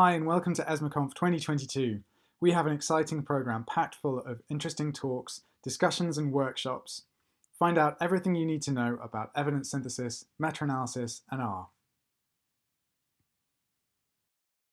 Hi and welcome to ESMARConf 2022. We have an exciting program packed full of interesting talks, discussions and workshops. Find out everything you need to know about evidence synthesis, meta-analysis and R.